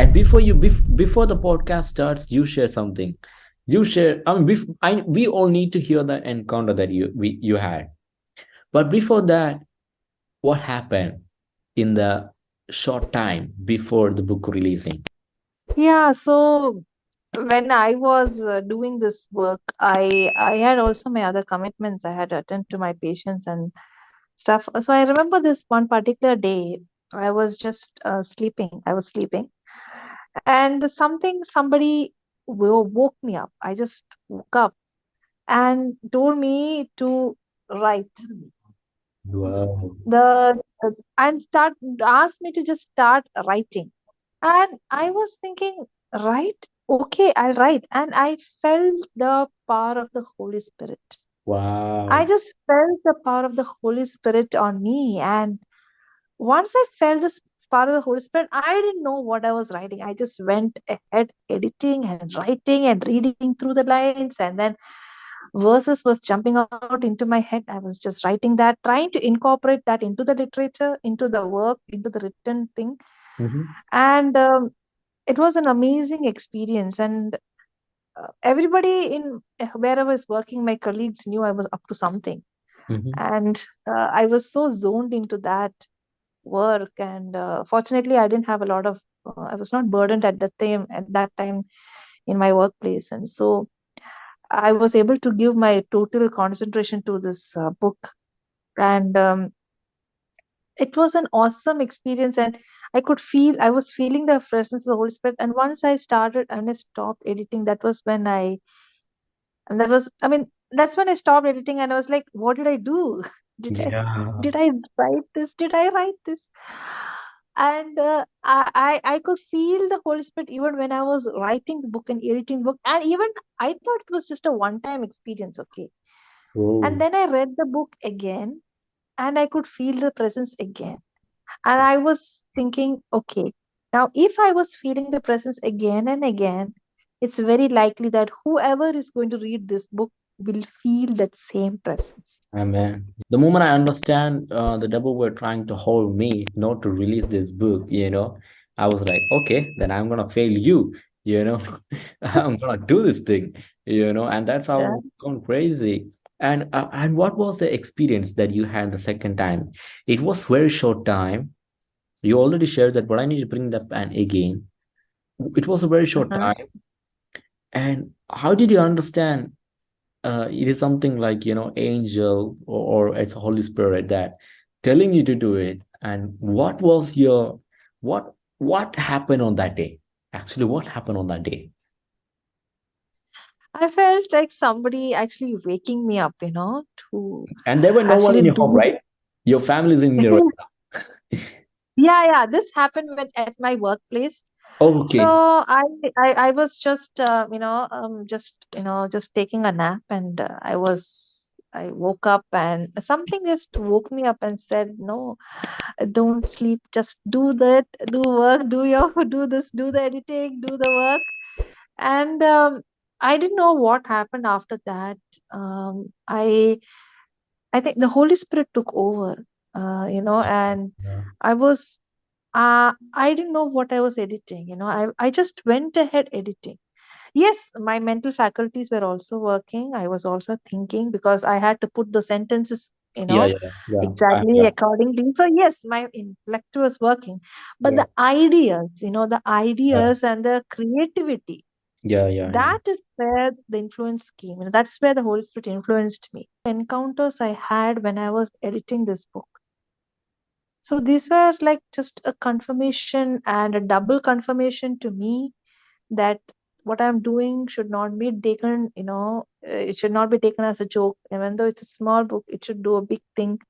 And before you bef- before the podcast starts, you share something. You share. I mean, bef- I, we all need to hear the encounter that you we, you had. But before that, what happened in the short time before the book releasing? Yeah, so when I was uh, doing this work, I I had also my other commitments. I had to attend to my patients and stuff. So I remember this one particular day, I was just uh, sleeping. I was sleeping, and something somebody woke me up. I just woke up and told me to write Wow. the and start asked me to just start writing. And I was thinking, write? Okay, I'll write. And I felt the power of the Holy Spirit. Wow. I just felt the power of the Holy Spirit on me. And once I felt this power of the Holy Spirit, I didn't know what I was writing. I just went ahead editing and writing and reading through the lines. And then verses was jumping out into my head. I was just writing that, trying to incorporate that into the literature, into the work, into the written thing. Mhm. And um, it was an amazing experience. And uh, everybody in where I was working, my colleagues knew I was up to something. Mhm. And uh, I was so zoned into that work. And uh, fortunately, I didn't have a lot of, uh, I was not burdened at that time, at that time in my workplace. And so I was able to give my total concentration to this uh, book. And um, it was an awesome experience. And I could feel, I was feeling the presence of the Holy Spirit. And once I started and I stopped editing, that was when I, and that was, I mean, that's when I stopped editing and I was like, what did I do? Did I, did I write this? Did I write this? And uh, I, I I could feel the Holy Spirit even when I was writing the book and editing the book. And even I thought it was just a one-time experience, okay. Oh. And then I read the book again and I could feel the presence again. And I was thinking, okay, now if I was feeling the presence again and again, it's very likely that whoever is going to read this book will feel that same presence. Amen. The moment I understand uh, the devil were trying to hold me not to release this book, you know, I was like, okay, then I'm gonna fail you, you know, I'm gonna do this thing, you know, and that's how Yeah. I've gone crazy. And uh, and what was the experience that you had the second time? It was very short time. You already shared that, but I need to bring that and again. It was a very short Uh-huh. time. And how did you understand uh, it is something like you know angel or, or it's holy spirit that telling you to do it. And what was your what what happened on that day? Actually what happened on that day? I felt like somebody actually waking me up, you know, to and there were no one in your home right? Your family is in your Yeah, yeah. This happened when, at my workplace. okay So I, I, I was just, uh, you know, um, just, you know, just taking a nap, and uh, I was, I woke up, and something just woke me up and said, "No, don't sleep. Just do that. Do work. Do your, do this. Do the editing. Do the work." And um, I didn't know what happened after that. Um, I, I think the Holy Spirit took over. Uh, you know, and Yeah. I was uh, I didn't know what I was editing. You know, I, I just went ahead editing. Yes, my mental faculties were also working. I was also thinking because I had to put the sentences, you know, yeah yeah uh, exactly yeah accordingly. So, yes, my intellect was working. But yeah the ideas, you know, the yeah ideas and the creativity, yeah yeah yeah that is where the influence came. You know, that's where the Holy Spirit influenced me. Encounters I had when I was editing this book. So these were like just a confirmation and a double confirmation to me that what I'm doing should not be taken, you know, uh, it should not be taken as a joke. Even though it's a small book, it should do a big thing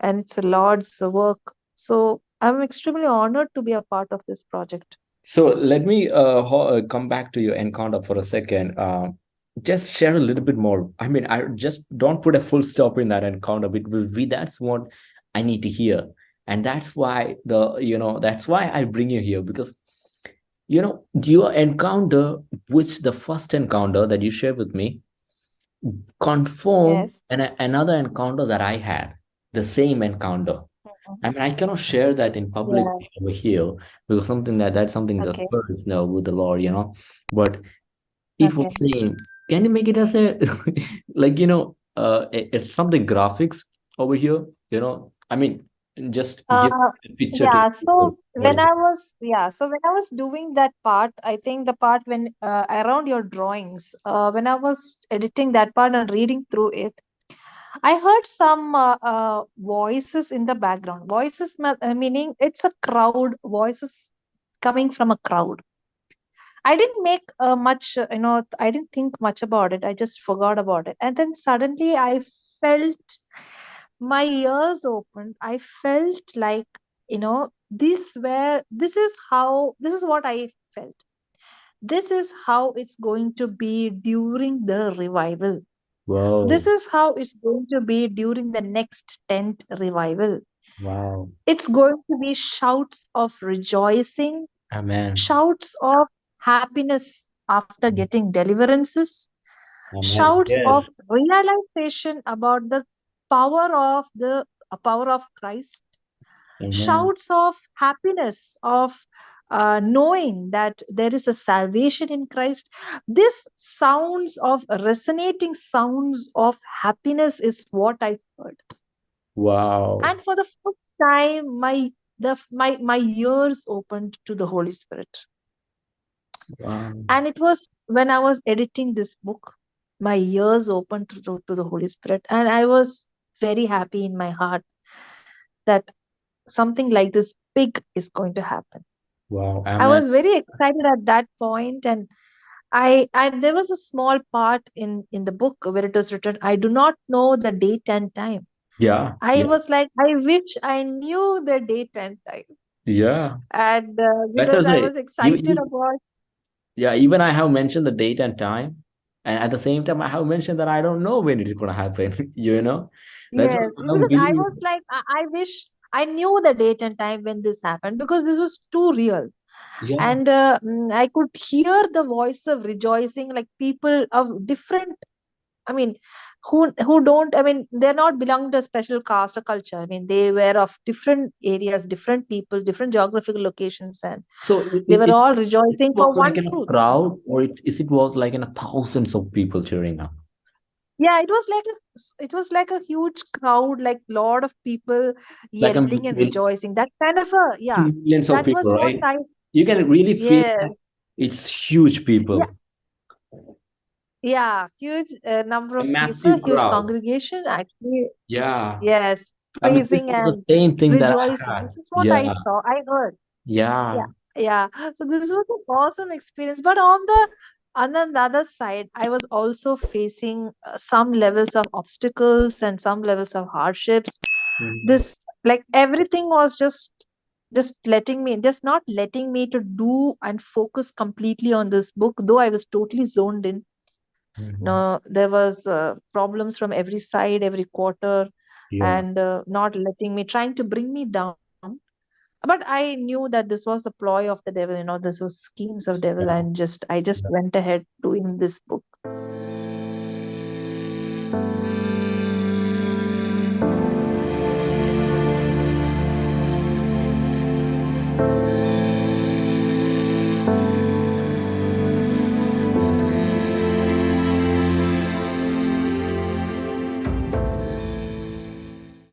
and it's a Lord's work. So I'm extremely honored to be a part of this project. so let me uh, uh, come back to your encounter for a second uh, just share a little bit more i mean i just don't put a full stop in that encounter because we that's what i need to hear and that's why the you know that's why i bring you here because you know your encounter which the first encounter that you share with me confirm Yes. an, another encounter that i had the same encounter I mean, I cannot share that in public Yeah. over here because something that that's something the Okay. spirits know with the Lord, you know. But it was Okay. saying, can you make it as a like you know, uh, it's something graphics over here, you know. I mean, just give Uh, a picture yeah, so when I was, yeah, so when I was doing that part, I think the part when uh, around your drawings, uh, when I was editing that part and reading through it, I heard some uh, uh, voices in the background. Voices uh, meaning it's a crowd, voices coming from a crowd. I didn't make uh, much, uh, you know, I didn't think much about it. I just forgot about it. And then suddenly I felt my ears opened. I felt like, you know, this where this is how this is what I felt. This is how it's going to be during the revival. Whoa, This is how it's going to be during the next tent revival. wow, It's going to be shouts of rejoicing, amen, shouts of happiness after mm. getting deliverances, amen. shouts Yes, of realization about the power of the uh, power of Christ, amen. shouts of happiness of uh, knowing that there is a salvation in Christ. This sounds of resonating sounds of happiness is what I heard. Wow, And for the first time, my the my my ears opened to the Holy Spirit. wow, And it was when I was editing this book, my ears opened to, to, to the Holy Spirit, and I was very happy in my heart that something like this big is going to happen. wow, I was very excited at that point, and I, I there was a small part in in the book where it was written, I do not know the date and time. Yeah, I yeah, was like, I wish I knew the date and time, yeah. and uh, because I was you, excited you, about yeah, even I have mentioned the date and time, and at the same time, I have mentioned that I don't know when it is gonna happen. You know, that's Yes, because I was like, I, I wish I knew the date and time when this happened because this was too real. Yeah, And uh, mm, I could hear the voice of rejoicing, like people of different, I mean, who who don't, I mean, they're not belonging to a special caste or culture. I mean, they were of different areas, different people, different geographical locations, and so it, they were it all rejoicing for was like one in a truth. crowd, or it is it was like in a thousands of people cheering up, Yeah, it was like a, it was like a huge crowd, like lot of people like a yelling and rejoicing. That kind of a, yeah, millions of that people, right? You can really feel that it's huge people, yeah, huge uh, number of people, massive huge congregation, actually, Yeah, yes, I mean, praising the and same thing that I rejoicing. had. This is what I Yeah, saw, I heard. yeah, Yeah, yeah. So this was an awesome experience. But on the on the other side, I was also facing uh, some levels of obstacles and some levels of hardships. Mhm. This like everything was just just letting me just not letting me to do and focus completely on this book though i was totally zoned in Mhm. no there was uh, problems from every side every quarter Yeah, and uh, not letting me trying to bring me down but i knew that this was a ploy of the devil you know this was schemes of devil yeah, and just i just yeah. went ahead doing this book